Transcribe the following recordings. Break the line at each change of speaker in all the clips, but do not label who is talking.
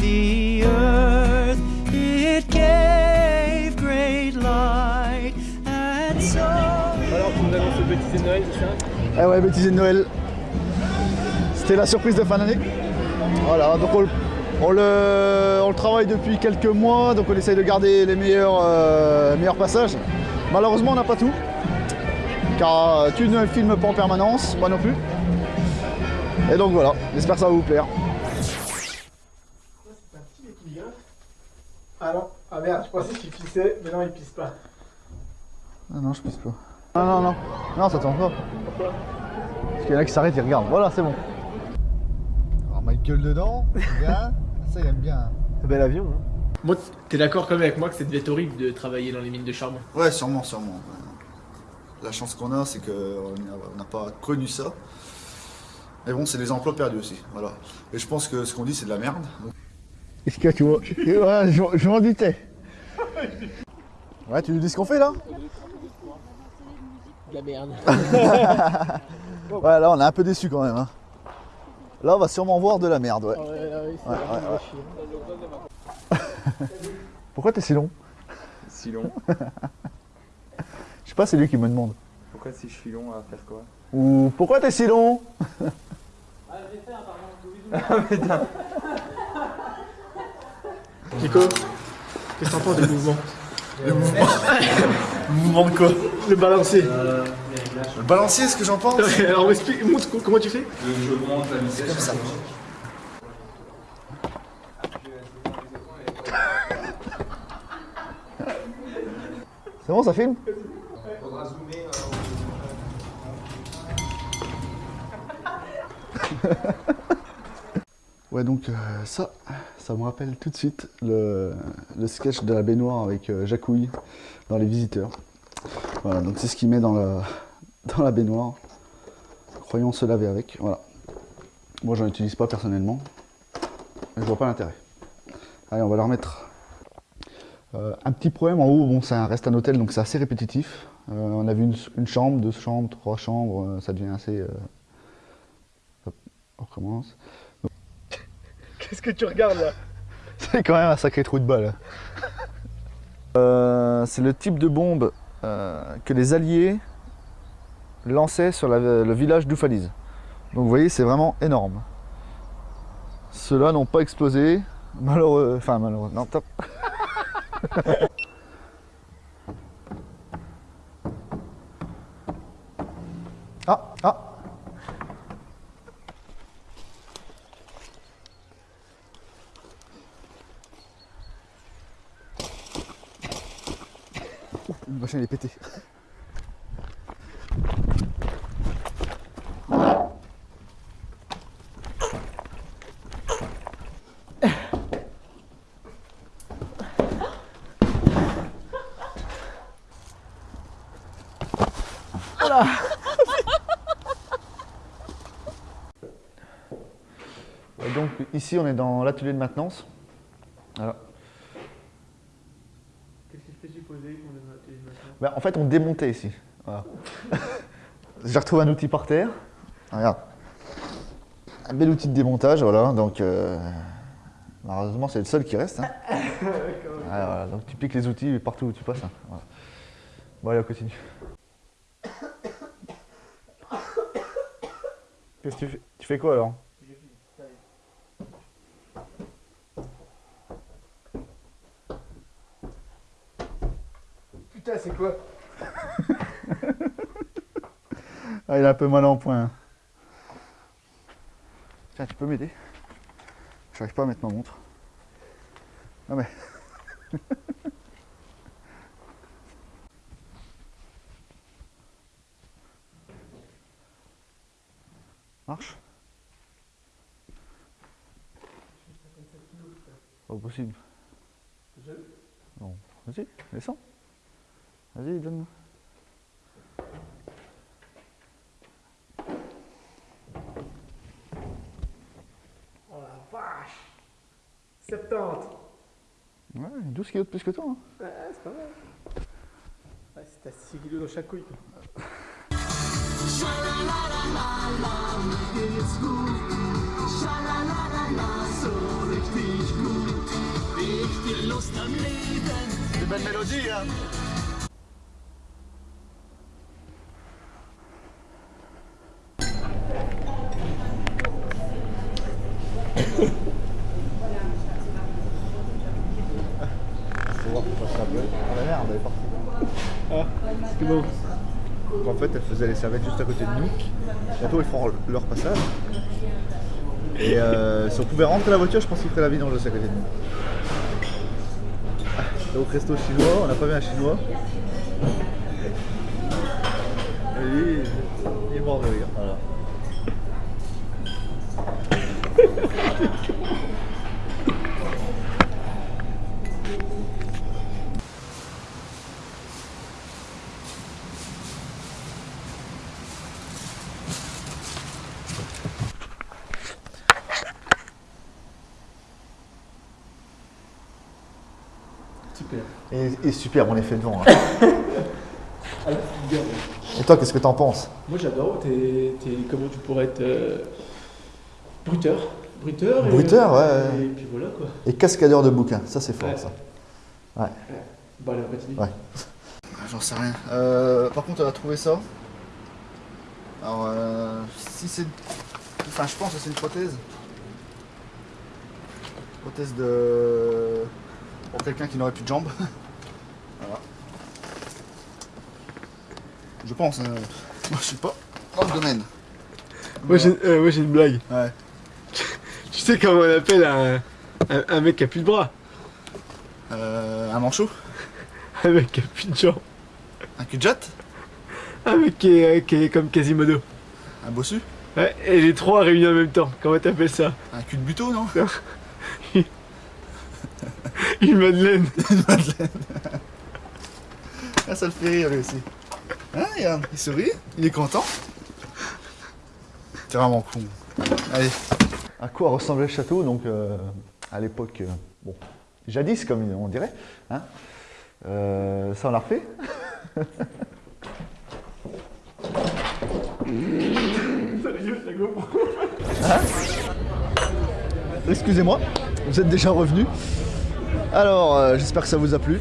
the earth. It gave great Alors, nous Noël, c'est ça Eh ouais, bêtisier de Noël. C'était la surprise de fin d'année. Voilà, donc on, le, travaille depuis quelques mois, donc on essaye de garder les meilleurs, euh, meilleurs passages. Malheureusement, on n'a pas tout, car euh, tu ne filmes pas en permanence, moi non plus. Et donc voilà, j'espère que ça va vous plaire.
Ah non, ah merde, je pensais qu'il pissait, mais non, il pisse pas.
Ah non, je pisse pas. Non, non, non, non, ça tourne pas.
Pourquoi
Parce qu'il y en a qui s'arrêtent, ils regardent. Voilà, c'est bon. Alors, ma gueule dedans, bien. Ça, il aime bien.
Bel avion, hein. Bon, t'es d'accord quand même avec moi que ça devait être horrible de travailler dans les mines de charbon?
Ouais, sûrement, sûrement. La chance qu'on a, c'est qu'on n'a pas connu ça. Mais bon, c'est des emplois perdus aussi. Voilà. Et je pense que ce qu'on dit, c'est de la merde. Est-ce que tu vois? Ouais, je, je m'en doutais. Ouais, tu nous dis ce qu'on fait là?
De la merde.
Ouais, là, on est un peu déçus quand même. hein. Là, on va sûrement voir de la merde, ouais.
Ouais, ouais, c'est
Ouais,
vraiment
ouais,
chier.
Pourquoi t'es si long?
Si long
Je sais pas, c'est lui qui me demande.
Pourquoi si je suis long à faire quoi?
Ou pourquoi t'es si long?
Nico, qu'est-ce que t'en penses du mouvement
Mouvement de quoi
Le balancier.
Le balancier, ce que j'en pense
Alors, explique, montre comment tu fais
Je monte la vitesse.
Comme ça. C'est bon, ça filme Ouais, donc euh, ça, ça me rappelle tout de suite le, sketch de la baignoire avec euh, Jacouille dans Les Visiteurs. Voilà, donc c'est ce qu'il met dans la, dans la baignoire. Croyons se laver avec, voilà. Moi, j'en utilise pas personnellement. Je vois pas l'intérêt. Allez, on va leur mettre euh, un petit problème en haut. Bon, ça reste un hôtel, donc c'est assez répétitif. Euh, on a vu une, chambre, deux chambres, trois chambres. ça devient assez. hop, on recommence.
Qu'est-ce que tu regardes là
C'est quand même un sacré trou de balle. Euh, c'est le type de bombe euh, que les Alliés lançaient sur le village d'Oufalise. Donc vous voyez, c'est vraiment énorme. Ceux-là n'ont pas explosé. Malheureux. Enfin, malheureux. Non, top. Le machin est pété. Ouais, Donc ici on est dans l'atelier de maintenance. Voilà.
Qu'est-ce que je peux supposer qu'on donne la télé maintenant
Ben, en fait, on démontait ici. Voilà. J'ai retrouvé un outil par terre. Regarde. Un bel outil de démontage, voilà. Donc, euh, malheureusement, c'est le seul qui reste. hein. Ah, voilà. Donc, tu piques les outils partout où tu passes. hein. Voilà. Bon, allez, on continue. Qu'est-ce que tu fais Tu fais quoi alors? Ah, il est un peu mal en point. hein. Tiens, tu peux m'aider? J'arrive pas à mettre ma montre. Non mais. Marche? Pas possible. Non. Vas-y, descends. Vas-y, donne-moi.
Oh la vache 70
Ouais, 12 kilos de plus que toi. hein.
Ouais, c'est pas mal. Ouais, c'est à 6 kilos dans chaque couille.
C'est belle mélodie, hein faisaient les serviettes juste à côté de nous. Bientôt ils feront leur passage. Et euh, si on pouvait rentrer la voiture, je pense qu'ils feraient la vidange à côté de nous. Ah, Donc resto chinois, on n'a pas vu un chinois. Et lui, il est mort de rire.
Super.
Et, et super, on est fait devant. hein. Et toi, qu'est-ce que t'en penses?
Moi j'adore, comment tu pourrais être euh, bruteur. Bruteur et,
Bruteur, ouais, ouais.
Et puis voilà quoi.
Et cascadeur de bouquins, ça c'est fort
Ouais.
ça.
Bon allez, on continue.
Ouais. J'en sais rien. Euh, par contre, on a trouvé ça. Alors, euh, si c'est. Enfin, je pense que c'est une prothèse. Prothèse de. Pour quelqu'un qui n'aurait plus de jambes. voilà. Je pense. hein. Moi, je suis pas dans le domaine.
Moi j'ai, euh, une blague.
Ouais.
Tu sais comment on appelle un, un, un mec qui a plus de bras?
Euh, un manchot
Un mec qui a plus de jambes.
Un cul de jatte
Un mec qui est, qui est comme Quasimodo.
Un bossu
Ouais, et les trois réunis en même temps. Comment t'appelles ça?
Un cul de buteau, non
Une madeleine.
Ah, ça le fait rire lui aussi. Hein, regarde, il sourit, il est content. C'est vraiment con. Allez. À quoi ressemblait le château Donc, euh, à l'époque, euh, bon, jadis, comme on dirait. Hein Euh, ça, on l'a refait. Hein? Excusez-moi, vous êtes déjà revenu? Alors, euh, j'espère que ça vous a plu.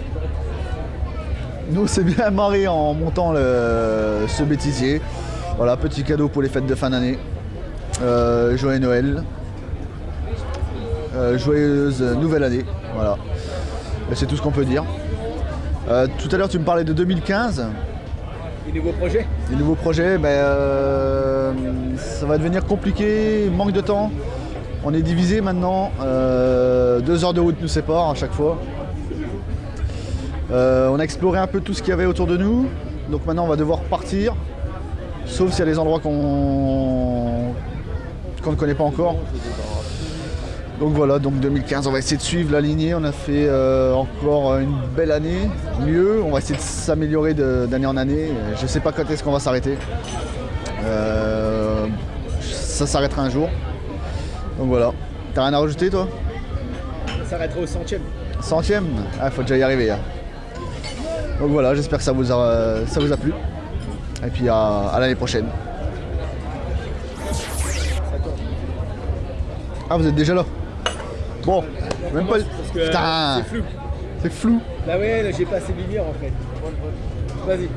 Nous, c'est bien marré en montant le- ce bêtisier. Voilà, petit cadeau pour les fêtes de fin d'année. Euh, joyeux Noël. Euh, joyeuse nouvelle année. Voilà. C'est tout ce qu'on peut dire. Tout à l'heure, tu me parlais de 2015.
Les nouveaux projets?
Les nouveaux projets, ben, ça va devenir compliqué, manque de temps. On est divisé maintenant. euh, deux heures de route nous séparent à chaque fois. Euh, on a exploré un peu tout ce qu'il y avait autour de nous. Donc maintenant on va devoir partir. Sauf s'il y a des endroits qu'on ne connaît pas encore. Donc voilà, donc 2015, on va essayer de suivre la lignée. On a fait euh, encore une belle année, mieux. On va essayer de s'améliorer d'année en année. Je sais pas quand est-ce qu'on va s'arrêter. Ça s'arrêtera un jour. Donc voilà. T'as rien à rajouter toi?
Ça s'arrêtera au centième.
Centième? Ah, faut déjà y arriver. hein. Donc voilà, j'espère que ça vous a, ça vous a plu. Et puis à, à l'année prochaine. Ah, vous êtes déjà là? Bon, même pas.
Que
Putain
c'est flou.
C'est flou.
Bah ouais, j'ai pas assez de lumière en fait. Vas-y.